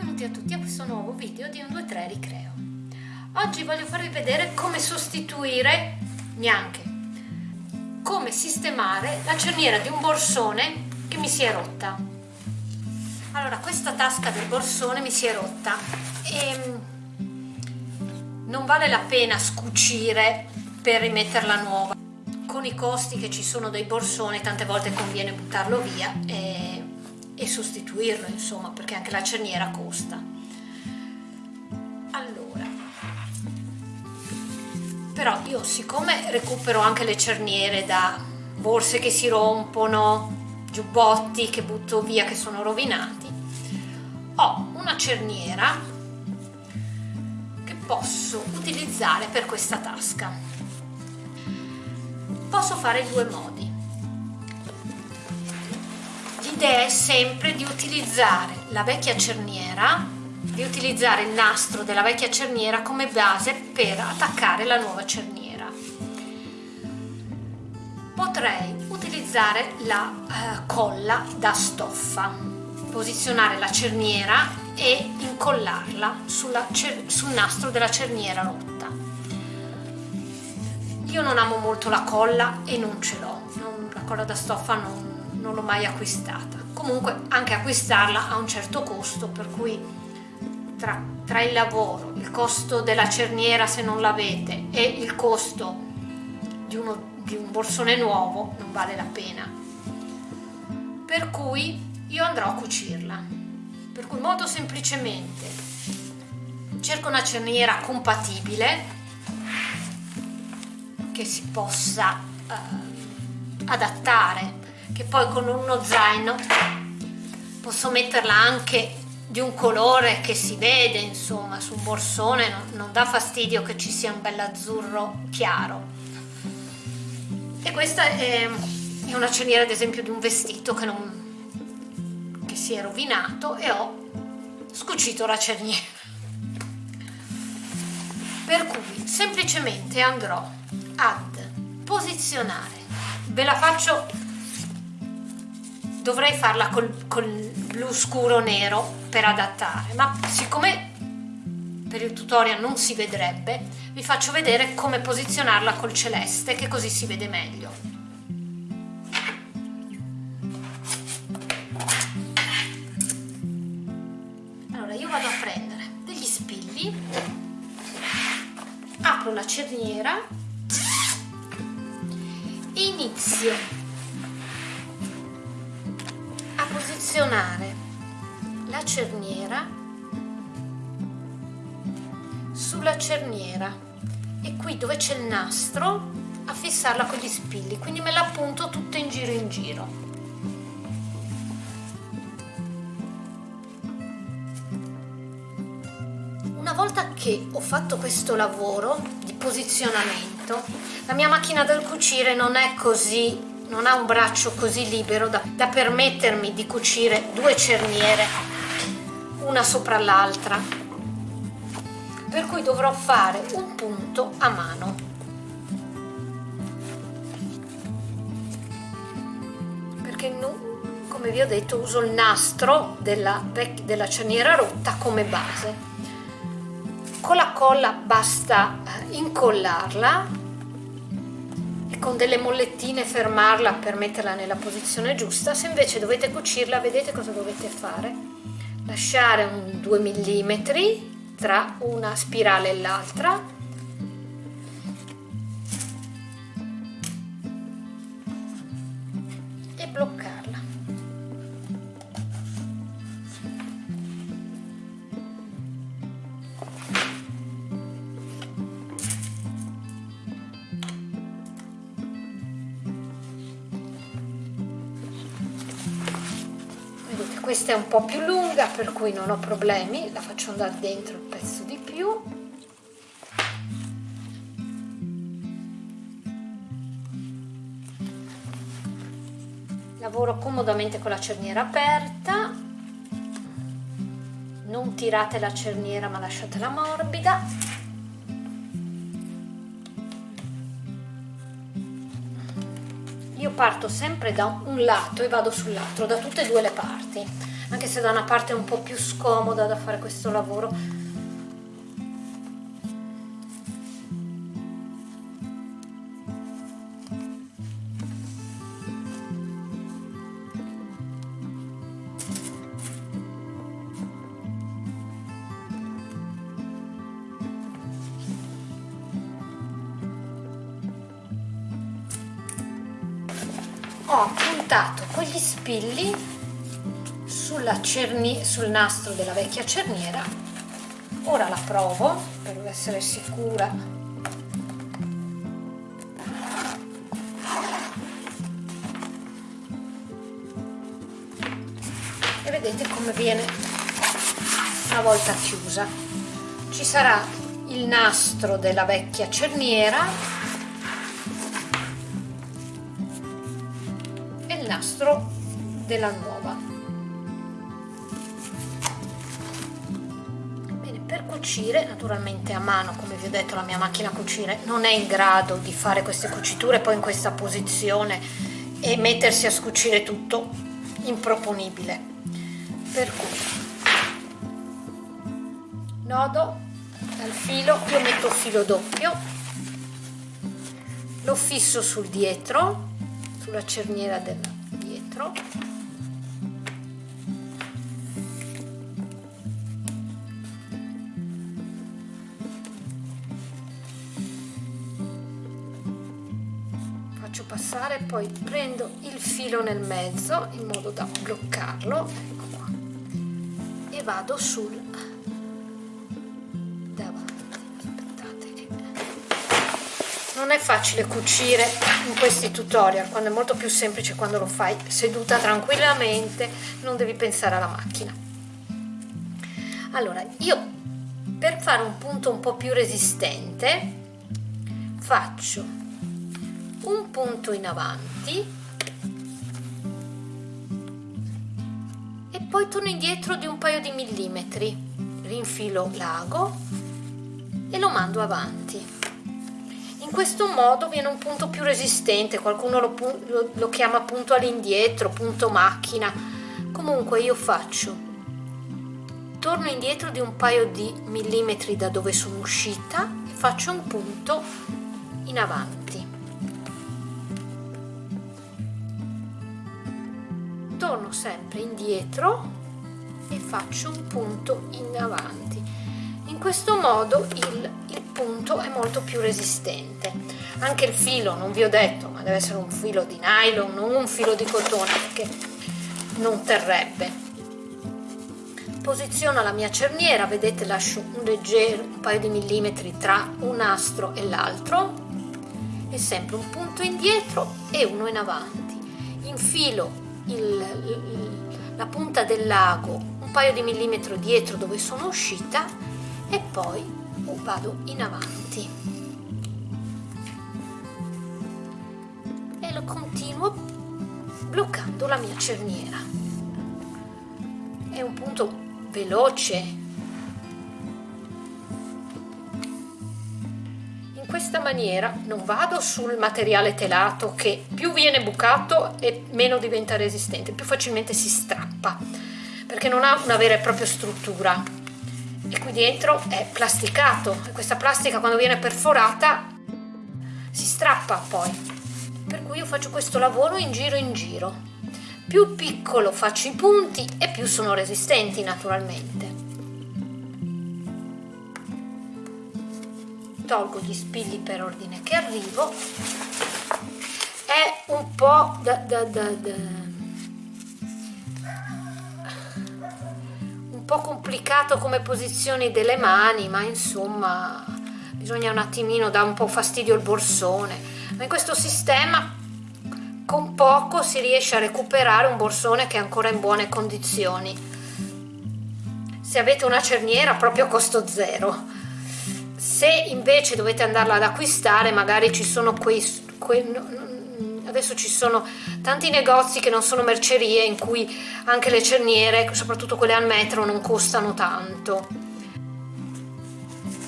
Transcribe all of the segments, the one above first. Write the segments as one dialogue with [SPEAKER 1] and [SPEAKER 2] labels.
[SPEAKER 1] benvenuti a tutti a questo nuovo video di un 2-3 ricreo. Oggi voglio farvi vedere come sostituire, neanche, come sistemare la cerniera di un borsone che mi si è rotta. Allora, questa tasca del borsone mi si è rotta e mm, non vale la pena scucire per rimetterla nuova. Con i costi che ci sono dei borsoni tante volte conviene buttarlo via e e sostituirlo insomma perché anche la cerniera costa. Allora però io siccome recupero anche le cerniere da borse che si rompono giubbotti che butto via che sono rovinati ho una cerniera che posso utilizzare per questa tasca. Posso fare due modi l'idea è sempre di utilizzare la vecchia cerniera, di utilizzare il nastro della vecchia cerniera come base per attaccare la nuova cerniera. Potrei utilizzare la eh, colla da stoffa, posizionare la cerniera e incollarla sulla, sul nastro della cerniera rotta. Io non amo molto la colla e non ce l'ho, la colla da stoffa non, non l'ho mai acquistata. Comunque anche acquistarla ha un certo costo per cui tra, tra il lavoro il costo della cerniera se non l'avete e il costo di, uno, di un borsone nuovo non vale la pena. Per cui io andrò a cucirla. Per cui molto semplicemente cerco una cerniera compatibile che si possa eh, adattare che poi con uno zaino posso metterla anche di un colore che si vede insomma su un borsone non, non dà fastidio che ci sia un bell'azzurro chiaro. E questa è, è, una cerniera ad esempio di un vestito che, non, che si è rovinato e ho scucito la cerniera per cui semplicemente andrò ad posizionare. Ve la faccio dovrei farla col, col blu scuro nero per adattare ma siccome per il tutorial non si vedrebbe vi faccio vedere come posizionarla col celeste che così si vede meglio. Allora io vado a prendere degli spilli apro la cerniera e inizio posizionare la cerniera. Sulla cerniera. E qui dove c'è il nastro a fissarla con gli spilli. Quindi me la appunto tutta in giro in giro. Una volta che ho fatto questo lavoro di posizionamento la mia macchina del cucire non è così non ha un braccio così libero da, da permettermi di cucire due cerniere una sopra l'altra per cui dovrò fare un punto a mano. Perché come vi ho detto uso il nastro della, della cerniera rotta come base. Con la colla basta eh, incollarla con delle mollettine fermarla per metterla nella posizione giusta. Se invece dovete cucirla vedete cosa dovete fare? Lasciare un 2 mm tra una spirale e l'altra questa è un po' più lunga per cui non ho problemi la faccio andare dentro il pezzo di più. Lavoro comodamente con la cerniera aperta. Non tirate la cerniera ma lasciatela morbida parto sempre da un lato e vado sull'altro, da tutte e due le parti. anche se da una parte è un po' più scomoda da fare questo lavoro ho puntato con gli spilli sul nastro della vecchia cerniera. Ora la provo per essere sicura. E vedete come viene una volta chiusa. Ci sarà il nastro della vecchia cerniera nastro della nuova. Bene per cucire naturalmente a mano come vi ho detto la mia macchina a cucire non è in grado di fare queste cuciture poi in questa posizione e mettersi a scucire tutto improponibile. Per cui nodo dal filo io metto filo doppio lo fisso sul dietro sulla cerniera del dentro. Faccio passare poi prendo il filo nel mezzo in modo da bloccarlo. Ecco qua. E vado sul non è facile cucire in questi tutorial quando è molto più semplice quando lo fai seduta tranquillamente non devi pensare alla macchina. Allora io per fare un punto un po' più resistente faccio un punto in avanti e poi torno indietro di un paio di millimetri rinfilo l'ago e lo mando avanti in questo modo viene un punto più resistente, qualcuno lo, lo, lo chiama punto all'indietro, punto macchina, comunque io faccio, torno indietro di un paio di millimetri da dove sono uscita e faccio un punto in avanti. Torno sempre indietro e faccio un punto in avanti. In questo modo il, punto è molto più resistente. Anche il filo non vi ho detto ma deve essere un filo di nylon non un filo di cotone perché non terrebbe. Posiziono la mia cerniera vedete lascio un leggero un paio di millimetri tra un nastro e l'altro. E sempre un punto indietro e uno in avanti. Infilo il, il, la punta del lago un paio di millimetri dietro dove sono uscita e poi vado in avanti. E lo continuo bloccando la mia cerniera. È un punto veloce. In questa maniera non vado sul materiale telato che più viene bucato e meno diventa resistente più facilmente si strappa perché non ha una vera e propria struttura e qui dentro è plasticato. E questa plastica quando viene perforata si strappa poi. Per cui io faccio questo lavoro in giro in giro. Più piccolo faccio i punti e più sono resistenti naturalmente. Tolgo gli spilli per ordine che arrivo. È un po' da, da, da, da po' complicato come posizioni delle mani ma insomma bisogna un attimino dare un po' fastidio il borsone. Ma in questo sistema con poco si riesce a recuperare un borsone che è ancora in buone condizioni. Se avete una cerniera proprio a costo zero. Se invece dovete andarla ad acquistare magari ci sono quei, quei adesso ci sono tanti negozi che non sono mercerie in cui anche le cerniere, soprattutto quelle al metro, non costano tanto.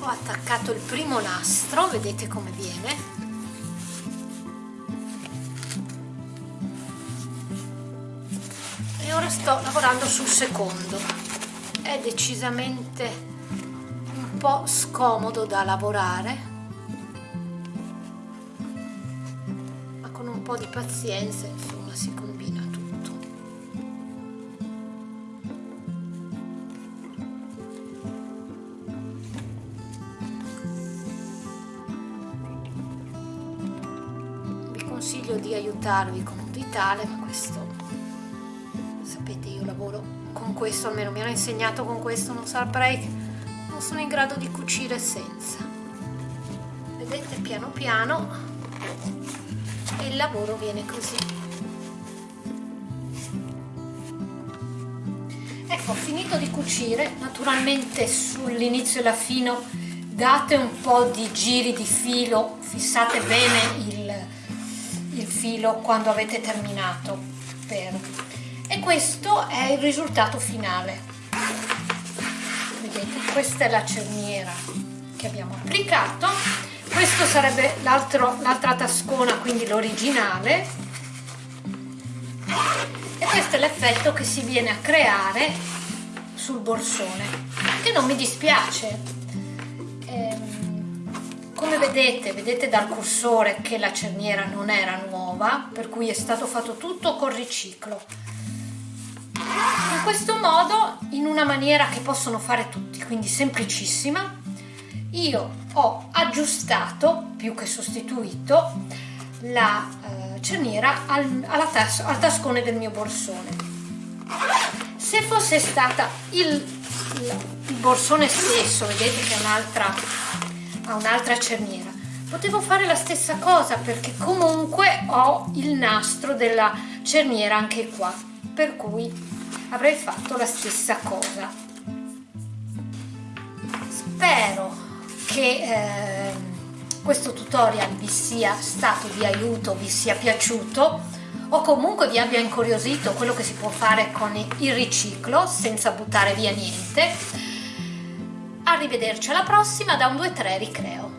[SPEAKER 1] Ho attaccato il primo nastro, vedete come viene. E ora sto lavorando sul secondo è decisamente un po' scomodo da lavorare po' di pazienza insomma si combina tutto. Vi consiglio di aiutarvi con un ditale ma questo sapete io lavoro con questo almeno mi hanno insegnato con questo non saprei non sono in grado di cucire senza. Vedete piano piano il lavoro viene così. Ecco finito di cucire. Naturalmente sull'inizio e la fino date un po' di giri di filo. Fissate bene il, il filo quando avete terminato per e questo è il risultato finale. Vedete questa è la cerniera che abbiamo applicato questo sarebbe l'altra tascona quindi l'originale. E questo è l'effetto che si viene a creare sul borsone che non mi dispiace. Ehm, come vedete vedete dal cursore che la cerniera non era nuova per cui è stato fatto tutto con riciclo. In questo modo in una maniera che possono fare tutti quindi semplicissima io ho aggiustato più che sostituito la eh, cerniera al, tas al tascone del mio borsone. Se fosse stata il, il, il borsone stesso vedete che ha un'altra cerniera potevo fare la stessa cosa perché comunque ho il nastro della cerniera anche qua per cui avrei fatto la stessa cosa. Spero che eh, questo tutorial vi sia stato di aiuto vi sia piaciuto o comunque vi abbia incuriosito quello che si può fare con il riciclo senza buttare via niente. Arrivederci alla prossima da un 2-3 ricreo